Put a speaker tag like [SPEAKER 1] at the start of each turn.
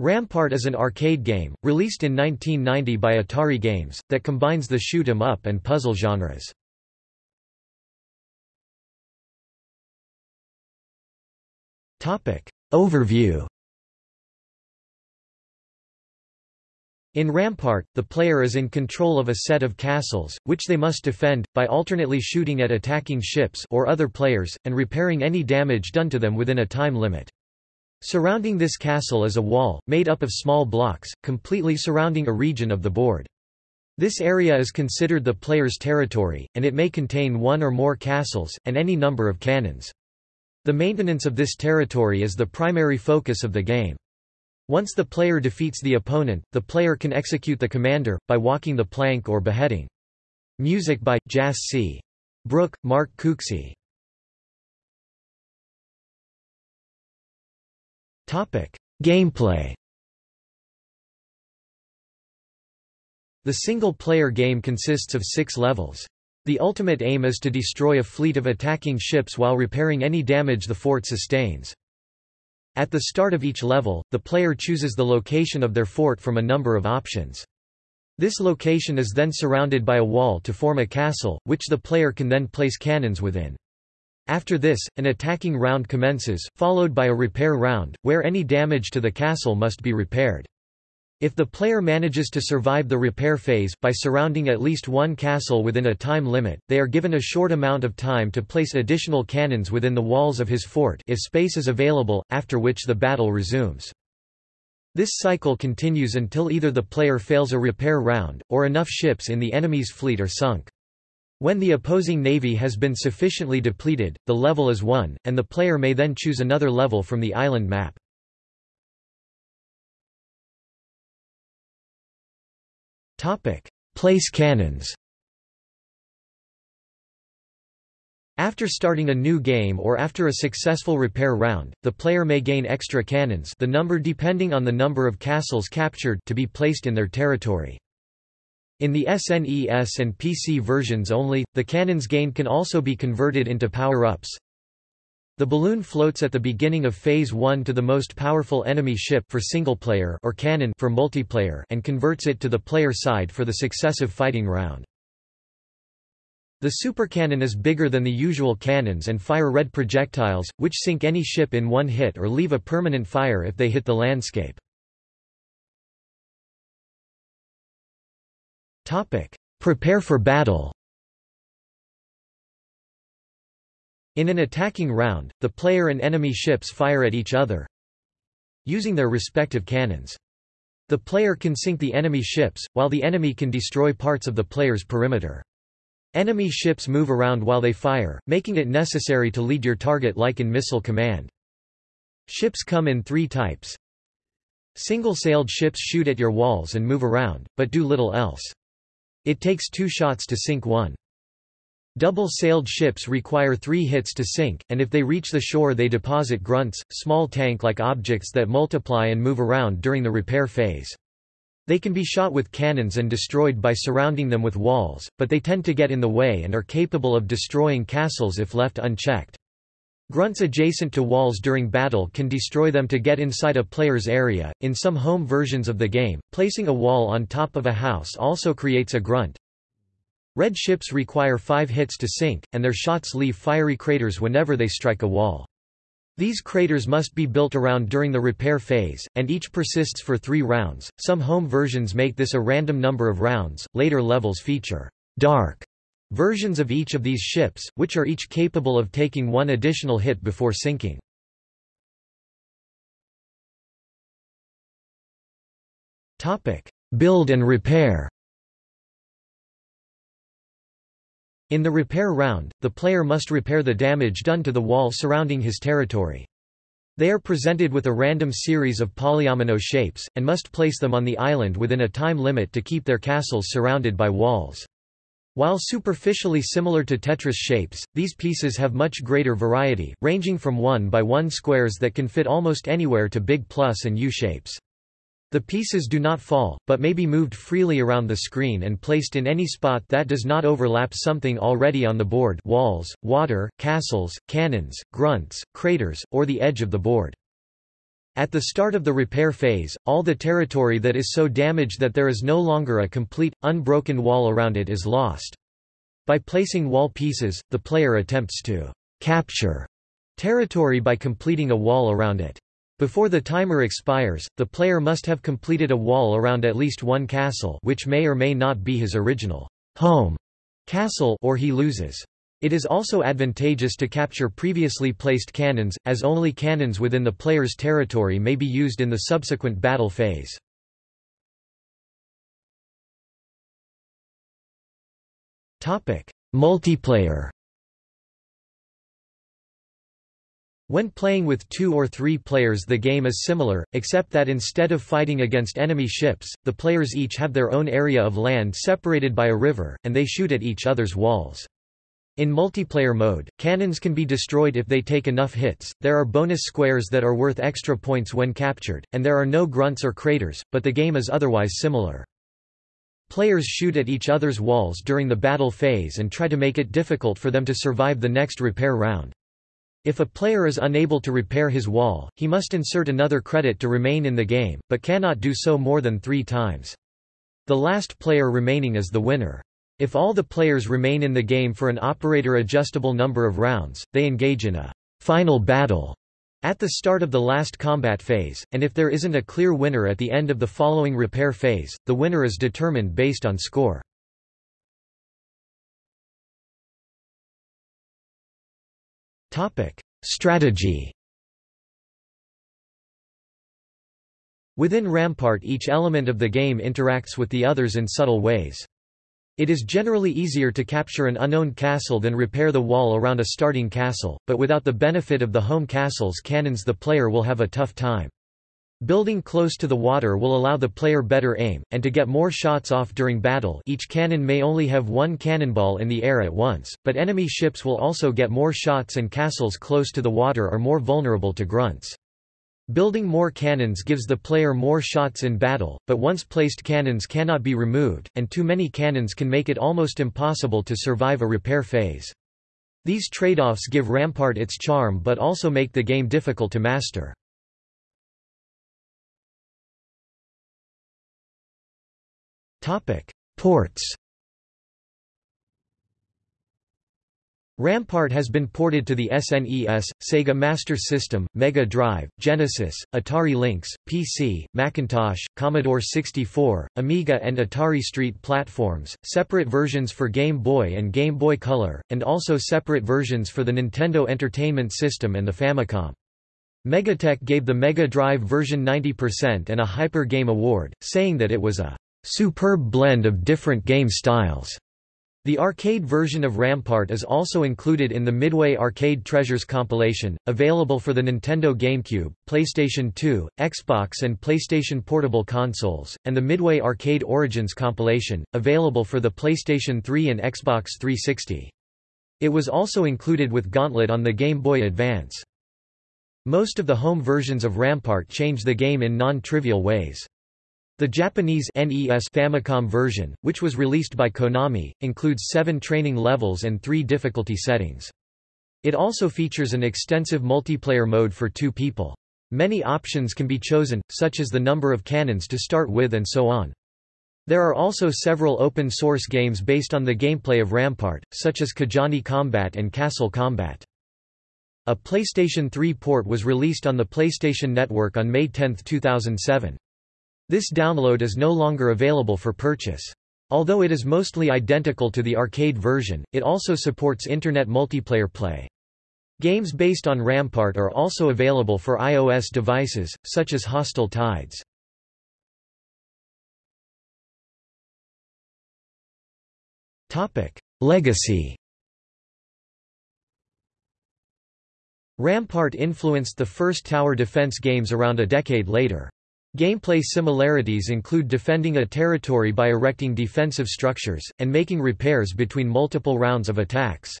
[SPEAKER 1] Rampart is an arcade game, released in 1990 by Atari Games, that combines the shoot 'em up and puzzle genres. Overview In Rampart, the player is in control of a set of castles, which they must defend, by alternately shooting at attacking ships or other players, and repairing any damage done to them within a time limit. Surrounding this castle is a wall, made up of small blocks, completely surrounding a region of the board. This area is considered the player's territory, and it may contain one or more castles, and any number of cannons. The maintenance of this territory is the primary focus of the game. Once the player defeats the opponent, the player can execute the commander, by walking the plank or beheading. Music by, Jas C. Brooke, Mark Cooksey Gameplay The single-player game consists of six levels. The ultimate aim is to destroy a fleet of attacking ships while repairing any damage the fort sustains. At the start of each level, the player chooses the location of their fort from a number of options. This location is then surrounded by a wall to form a castle, which the player can then place cannons within. After this, an attacking round commences, followed by a repair round, where any damage to the castle must be repaired. If the player manages to survive the repair phase, by surrounding at least one castle within a time limit, they are given a short amount of time to place additional cannons within the walls of his fort if space is available, after which the battle resumes. This cycle continues until either the player fails a repair round, or enough ships in the enemy's fleet are sunk. When the opposing navy has been sufficiently depleted, the level is won, and the player may then choose another level from the island map. Place cannons After starting a new game or after a successful repair round, the player may gain extra cannons the number depending on the number of castles captured to be placed in their territory. In the SNES and PC versions only, the cannons gained can also be converted into power-ups. The balloon floats at the beginning of Phase 1 to the most powerful enemy ship for single-player or cannon for multiplayer and converts it to the player side for the successive fighting round. The supercannon is bigger than the usual cannons and fire red projectiles, which sink any ship in one hit or leave a permanent fire if they hit the landscape. Topic: Prepare for battle. In an attacking round, the player and enemy ships fire at each other using their respective cannons. The player can sink the enemy ships, while the enemy can destroy parts of the player's perimeter. Enemy ships move around while they fire, making it necessary to lead your target like in Missile Command. Ships come in three types. Single-sailed ships shoot at your walls and move around, but do little else. It takes two shots to sink one. Double-sailed ships require three hits to sink, and if they reach the shore they deposit grunts, small tank-like objects that multiply and move around during the repair phase. They can be shot with cannons and destroyed by surrounding them with walls, but they tend to get in the way and are capable of destroying castles if left unchecked. Grunts adjacent to walls during battle can destroy them to get inside a player's area. In some home versions of the game, placing a wall on top of a house also creates a grunt. Red ships require five hits to sink, and their shots leave fiery craters whenever they strike a wall. These craters must be built around during the repair phase, and each persists for three rounds. Some home versions make this a random number of rounds. Later levels feature dark Versions of each of these ships, which are each capable of taking one additional hit before sinking. Build and repair In the repair round, the player must repair the damage done to the wall surrounding his territory. They are presented with a random series of polyomino shapes, and must place them on the island within a time limit to keep their castles surrounded by walls. While superficially similar to Tetris shapes, these pieces have much greater variety, ranging from 1 by 1 squares that can fit almost anywhere to big plus and U-shapes. The pieces do not fall, but may be moved freely around the screen and placed in any spot that does not overlap something already on the board walls, water, castles, cannons, grunts, craters, or the edge of the board. At the start of the repair phase, all the territory that is so damaged that there is no longer a complete, unbroken wall around it is lost. By placing wall pieces, the player attempts to capture territory by completing a wall around it. Before the timer expires, the player must have completed a wall around at least one castle which may or may not be his original home castle or he loses. It is also advantageous to capture previously placed cannons, as only cannons within the player's territory may be used in the subsequent battle phase. Multiplayer When playing with two or three players the game is similar, except that instead of fighting against enemy ships, the players each have their own area of land separated by a river, and they shoot at each other's walls. In multiplayer mode, cannons can be destroyed if they take enough hits, there are bonus squares that are worth extra points when captured, and there are no grunts or craters, but the game is otherwise similar. Players shoot at each other's walls during the battle phase and try to make it difficult for them to survive the next repair round. If a player is unable to repair his wall, he must insert another credit to remain in the game, but cannot do so more than three times. The last player remaining is the winner. If all the players remain in the game for an operator-adjustable number of rounds, they engage in a final battle at the start of the last combat phase, and if there isn't a clear winner at the end of the following repair phase, the winner is determined based on score. Strategy Within Rampart each element of the game interacts with the others in subtle ways. It is generally easier to capture an unowned castle than repair the wall around a starting castle, but without the benefit of the home castle's cannons the player will have a tough time. Building close to the water will allow the player better aim, and to get more shots off during battle each cannon may only have one cannonball in the air at once, but enemy ships will also get more shots and castles close to the water are more vulnerable to grunts. Building more cannons gives the player more shots in battle, but once placed cannons cannot be removed, and too many cannons can make it almost impossible to survive a repair phase. These trade-offs give Rampart its charm but also make the game difficult to master. Ports Rampart has been ported to the SNES, Sega Master System, Mega Drive, Genesis, Atari Lynx, PC, Macintosh, Commodore 64, Amiga and Atari ST platforms, separate versions for Game Boy and Game Boy Color, and also separate versions for the Nintendo Entertainment System and the Famicom. Megatech gave the Mega Drive version 90% and a Hyper Game Award, saying that it was a superb blend of different game styles. The arcade version of Rampart is also included in the Midway Arcade Treasures compilation, available for the Nintendo GameCube, PlayStation 2, Xbox and PlayStation Portable consoles, and the Midway Arcade Origins compilation, available for the PlayStation 3 and Xbox 360. It was also included with Gauntlet on the Game Boy Advance. Most of the home versions of Rampart change the game in non-trivial ways. The Japanese NES Famicom version, which was released by Konami, includes seven training levels and three difficulty settings. It also features an extensive multiplayer mode for two people. Many options can be chosen, such as the number of cannons to start with and so on. There are also several open-source games based on the gameplay of Rampart, such as Kajaani Kombat and Castle Combat. A PlayStation 3 port was released on the PlayStation Network on May 10, 2007. This download is no longer available for purchase. Although it is mostly identical to the arcade version, it also supports Internet multiplayer play. Games based on Rampart are also available for iOS devices, such as Hostile Tides. Legacy Rampart influenced the first tower defense games around a decade later. Gameplay similarities include defending a territory by erecting defensive structures, and making repairs between multiple rounds of attacks.